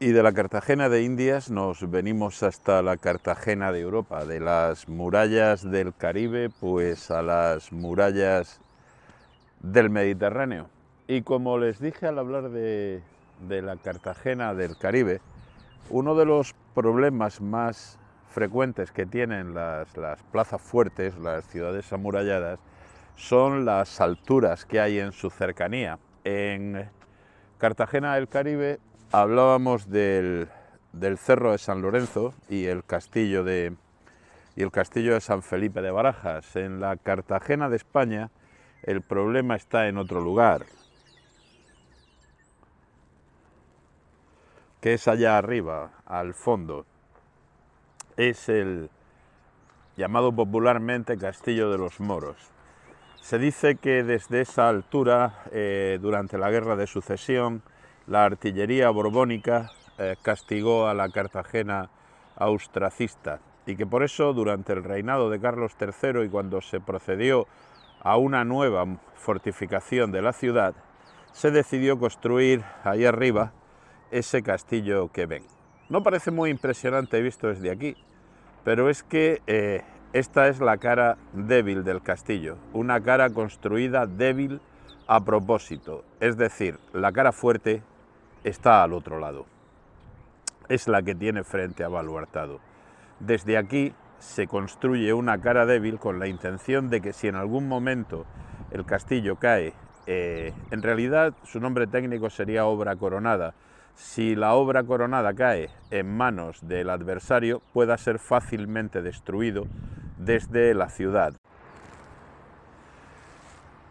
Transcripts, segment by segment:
Y de la Cartagena de Indias nos venimos hasta la Cartagena de Europa, de las murallas del Caribe pues a las murallas del Mediterráneo. Y como les dije al hablar de, de la Cartagena del Caribe, uno de los problemas más frecuentes que tienen las, las plazas fuertes, las ciudades amuralladas, son las alturas que hay en su cercanía. En Cartagena del Caribe hablábamos del, Cerro de San Lorenzo y el, castillo de, y el castillo de San Felipe de Barajas. En la Cartagena de España el problema está en otro lugar, que es allá arriba, al fondo. Es el llamado popularmente Castillo de los Moros. Se dice que desde esa altura, eh, durante la Guerra de Sucesión, la artillería borbónica eh, castigó a la Cartagena austracista y que por eso durante el reinado de Carlos III y cuando se procedió a una nueva fortificación de la ciudad, se decidió construir ahí arriba ese castillo que ven. No parece muy impresionante visto desde aquí, pero es que eh, esta es la cara débil del castillo, una cara construida débil a propósito, es decir, la cara fuerte está al otro lado. Es la que tiene frente a Baluartado. Desde aquí se construye una cara débil con la intención de que si en algún momento el castillo cae, eh, en realidad su nombre técnico sería obra coronada, si la obra coronada cae en manos del adversario pueda ser fácilmente destruido desde la ciudad.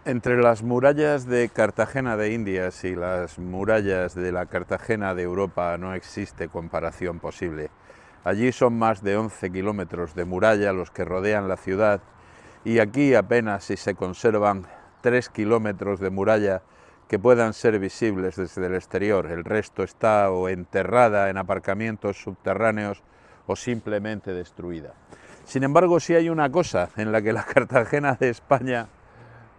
Entre las murallas de Cartagena de Indias y las murallas de la Cartagena de Europa no existe comparación posible. Allí son más de 11 kilómetros de muralla los que rodean la ciudad y aquí apenas si se conservan 3 kilómetros de muralla que puedan ser visibles desde el exterior. El resto está o enterrada en aparcamientos subterráneos o simplemente destruida. Sin embargo, si hay una cosa en la que la Cartagena de España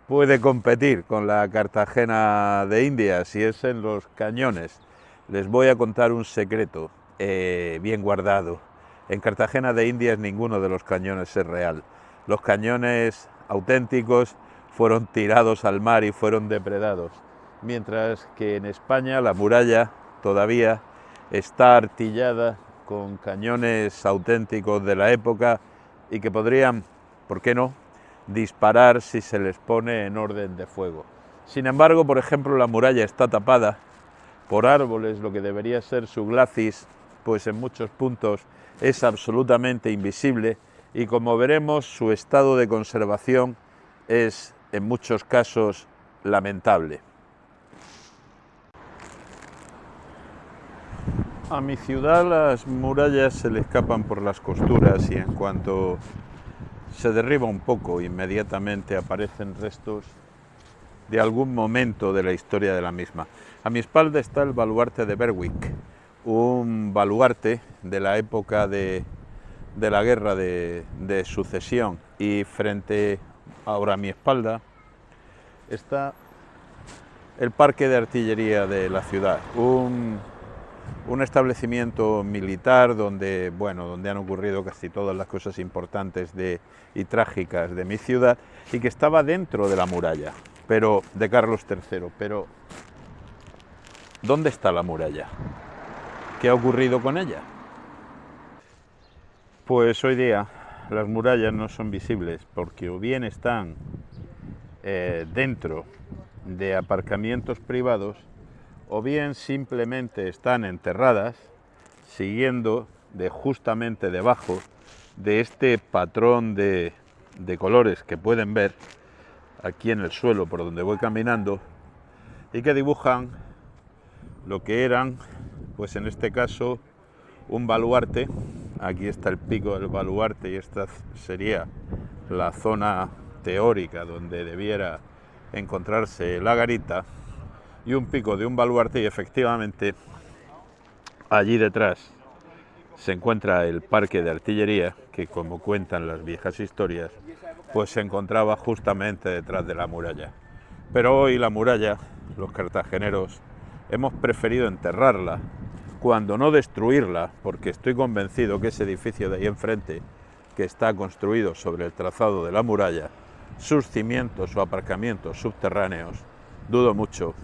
puede competir con la Cartagena de Indias y es en los cañones. Les voy a contar un secreto eh, bien guardado. En Cartagena de Indias ninguno de los cañones es real. Los cañones auténticos fueron tirados al mar y fueron depredados, mientras que en España la muralla todavía está artillada con cañones auténticos de la época y que podrían, ¿por qué no?, disparar si se les pone en orden de fuego. Sin embargo, por ejemplo, la muralla está tapada por árboles, lo que debería ser su glacis, pues en muchos puntos es absolutamente invisible y como veremos su estado de conservación es en muchos casos lamentable. A mi ciudad las murallas se le escapan por las costuras y en cuanto se derriba un poco, inmediatamente aparecen restos de algún momento de la historia de la misma. A mi espalda está el baluarte de Berwick, un baluarte de la época de, la guerra de, sucesión y frente ahora a mi espalda está el parque de artillería de la ciudad, un un establecimiento militar donde, bueno, donde han ocurrido casi todas las cosas importantes y trágicas de mi ciudad y que estaba dentro de la muralla, pero de Carlos III. Pero, ¿dónde está la muralla? ¿Qué ha ocurrido con ella? Pues hoy día las murallas no son visibles porque o bien están eh, dentro de aparcamientos privados o bien simplemente están enterradas siguiendo de justamente debajo de este patrón de, colores que pueden ver aquí en el suelo por donde voy caminando y que dibujan lo que eran, pues en este caso, un baluarte. Aquí está el pico del baluarte y esta sería la zona teórica donde debiera encontrarse la garita y un pico de un baluarte y efectivamente allí detrás se encuentra el parque de artillería que como cuentan las viejas historias pues se encontraba justamente detrás de la muralla. Pero hoy la muralla, los cartageneros, hemos preferido enterrarla cuando no destruirla, porque estoy convencido que ese edificio de ahí enfrente, que está construido sobre el trazado de la muralla, sus cimientos o aparcamientos subterráneos, dudo mucho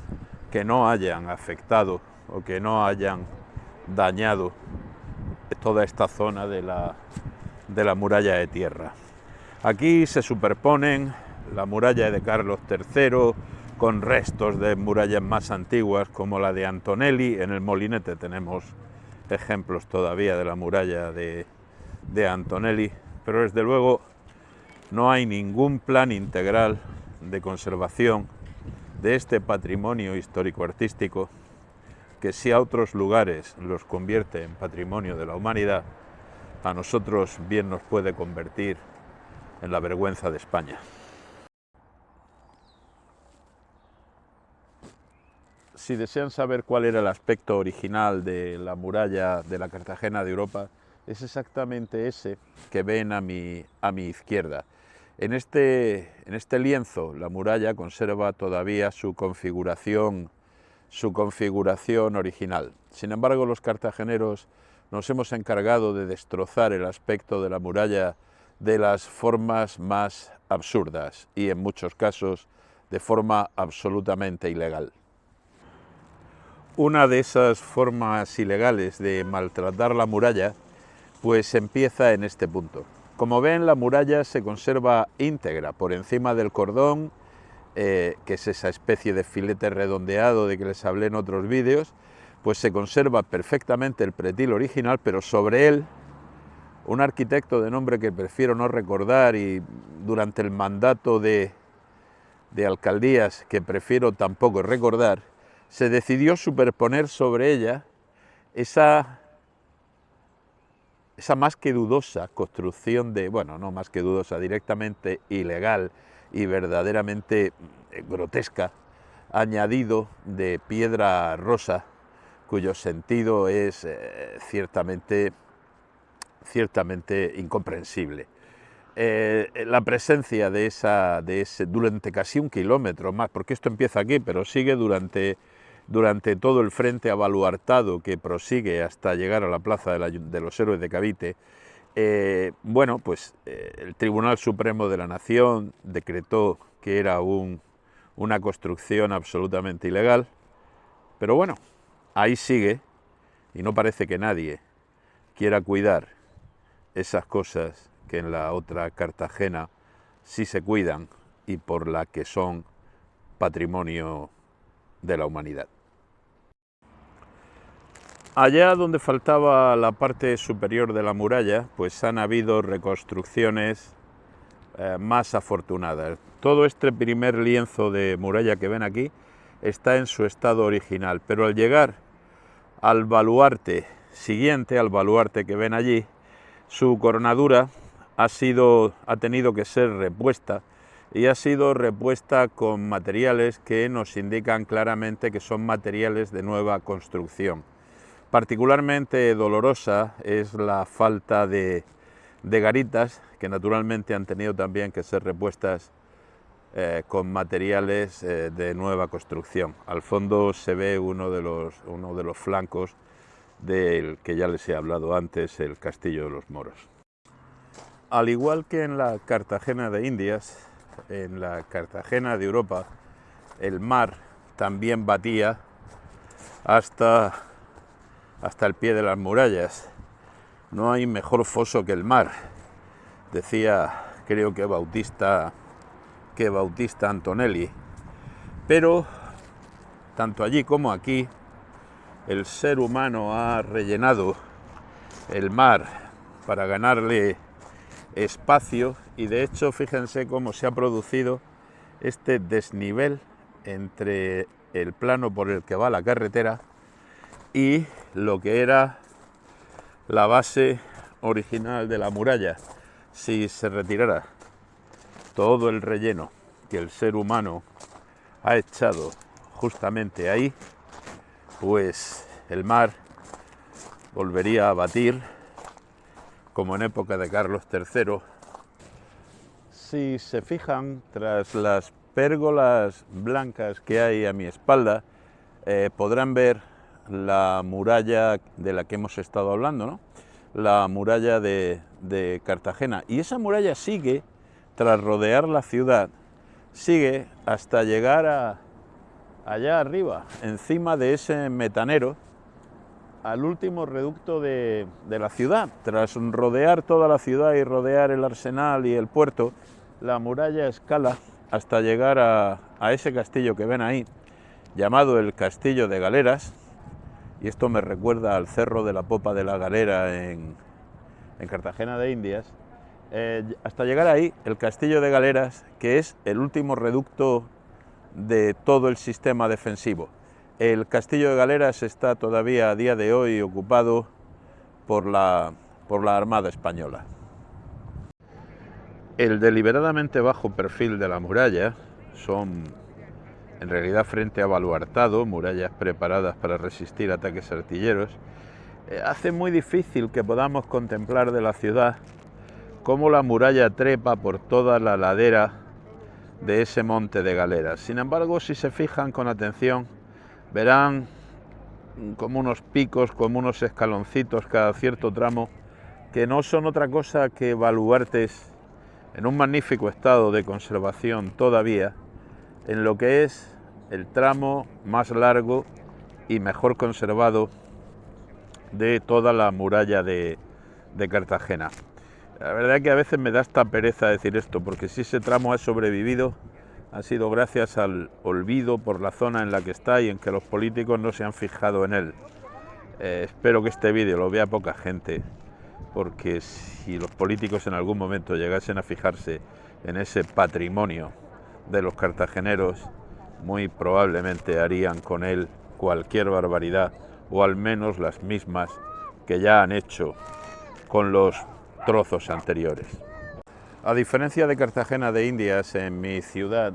que no hayan afectado o que no hayan dañado toda esta zona de la, de la muralla de tierra. Aquí se superponen la muralla de Carlos III con restos de murallas más antiguas como la de Antonelli. En el Molinete tenemos ejemplos todavía de la muralla de, de Antonelli, pero desde luego no hay ningún plan integral de conservación de este patrimonio histórico-artístico que si a otros lugares los convierte en patrimonio de la humanidad, a nosotros bien nos puede convertir en la vergüenza de España. Si desean saber cuál era el aspecto original de la muralla de la Cartagena de Europa, es exactamente ese que ven a mi, a mi izquierda. En este, en este lienzo la muralla conserva todavía su configuración su configuración original. Sin embargo, los cartageneros nos hemos encargado de destrozar el aspecto de la muralla de las formas más absurdas y en muchos casos de forma absolutamente ilegal. Una de esas formas ilegales de maltratar la muralla pues empieza en este punto. Como ven, la muralla se conserva íntegra por encima del cordón eh, que es esa especie de filete redondeado de que les hablé en otros vídeos, pues se conserva perfectamente el pretil original, pero sobre él un arquitecto de nombre que prefiero no recordar y durante el mandato de, de alcaldías que prefiero tampoco recordar, se decidió superponer sobre ella esa, esa más que dudosa construcción de, bueno, no más que dudosa, directamente ilegal, y verdaderamente eh, grotesca, añadido de piedra rosa, cuyo sentido es eh, ciertamente, ciertamente incomprensible. Eh, la presencia de esa, de ese, durante casi un kilómetro más, porque esto empieza aquí, pero sigue durante, durante todo el frente abaluartado que prosigue hasta llegar a la Plaza de los Héroes de Cavite, eh, bueno, pues eh, el Tribunal Supremo de la Nación decretó que era una construcción absolutamente ilegal, pero bueno, ahí sigue y no parece que nadie quiera cuidar esas cosas que en la otra Cartagena sí se cuidan y por la que son patrimonio de la humanidad. Allá donde faltaba la parte superior de la muralla, pues han habido reconstrucciones eh, más afortunadas. Todo este primer lienzo de muralla que ven aquí está en su estado original, pero al llegar al baluarte siguiente, al baluarte que ven allí, su coronadura ha, sido, ha tenido que ser repuesta y ha sido repuesta con materiales que nos indican claramente que son materiales de nueva construcción. Particularmente dolorosa es la falta de, garitas, que naturalmente han tenido también que ser repuestas eh, con materiales eh, de nueva construcción. Al fondo se ve uno de los, uno de los flancos del que ya les he hablado antes, el Castillo de los Moros. Al igual que en la Cartagena de Indias, en la Cartagena de Europa, el mar también batía hasta hasta el pie de las murallas. No hay mejor foso que el mar, decía creo que Bautista, que Bautista Antonelli. Pero tanto allí como aquí, el ser humano ha rellenado el mar para ganarle espacio y de hecho fíjense cómo se ha producido este desnivel entre el plano por el que va la carretera y lo que era la base original de la muralla. Si se retirara todo el relleno que el ser humano ha echado justamente ahí, pues el mar volvería a batir como en época de Carlos III. Si se fijan, tras las pérgolas blancas que hay a mi espalda, eh, podrán ver la muralla de la que hemos estado hablando, ¿no? la muralla de, de Cartagena. Y esa muralla sigue, tras rodear la ciudad, sigue hasta llegar a, allá arriba, encima de ese metanero, al último reducto de, de, la ciudad. Tras rodear toda la ciudad y rodear el arsenal y el puerto, la muralla escala hasta llegar a, a ese castillo que ven ahí, llamado el Castillo de Galeras, y esto me recuerda al Cerro de la Popa de la Galera en, en Cartagena de Indias, eh, hasta llegar ahí, el Castillo de Galeras, que es el último reducto de todo el sistema defensivo. El Castillo de Galeras está todavía a día de hoy ocupado por la, por la Armada Española. El deliberadamente bajo perfil de la muralla son en realidad frente a baluartado, murallas preparadas para resistir ataques artilleros, eh, hace muy difícil que podamos contemplar de la ciudad cómo la muralla trepa por toda la ladera de ese monte de galeras. Sin embargo, si se fijan con atención, verán como unos picos, como unos escaloncitos cada cierto tramo, que no son otra cosa que baluartes en un magnífico estado de conservación todavía, en lo que es el tramo más largo y mejor conservado de toda la muralla de, Cartagena. La verdad es que a veces me da esta pereza decir esto, porque si ese tramo ha sobrevivido, ha sido gracias al olvido por la zona en la que está y en que los políticos no se han fijado en él. Eh, espero que este vídeo lo vea poca gente, porque si los políticos en algún momento llegasen a fijarse en ese patrimonio de los cartageneros, muy probablemente harían con él cualquier barbaridad, o al menos las mismas que ya han hecho con los trozos anteriores. A diferencia de Cartagena de Indias, en mi ciudad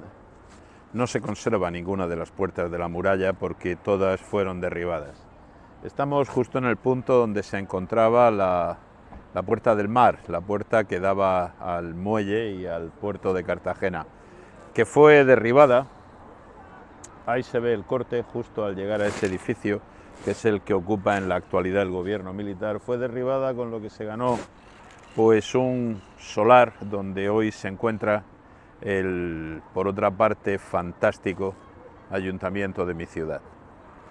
no se conserva ninguna de las puertas de la muralla porque todas fueron derribadas. Estamos justo en el punto donde se encontraba la, la puerta del mar, la puerta que daba al muelle y al puerto de Cartagena, que fue derribada. Ahí se ve el corte justo al llegar a ese edificio, que es el que ocupa en la actualidad el gobierno militar. Fue derribada con lo que se ganó pues un solar donde hoy se encuentra el, por otra parte, fantástico ayuntamiento de mi ciudad.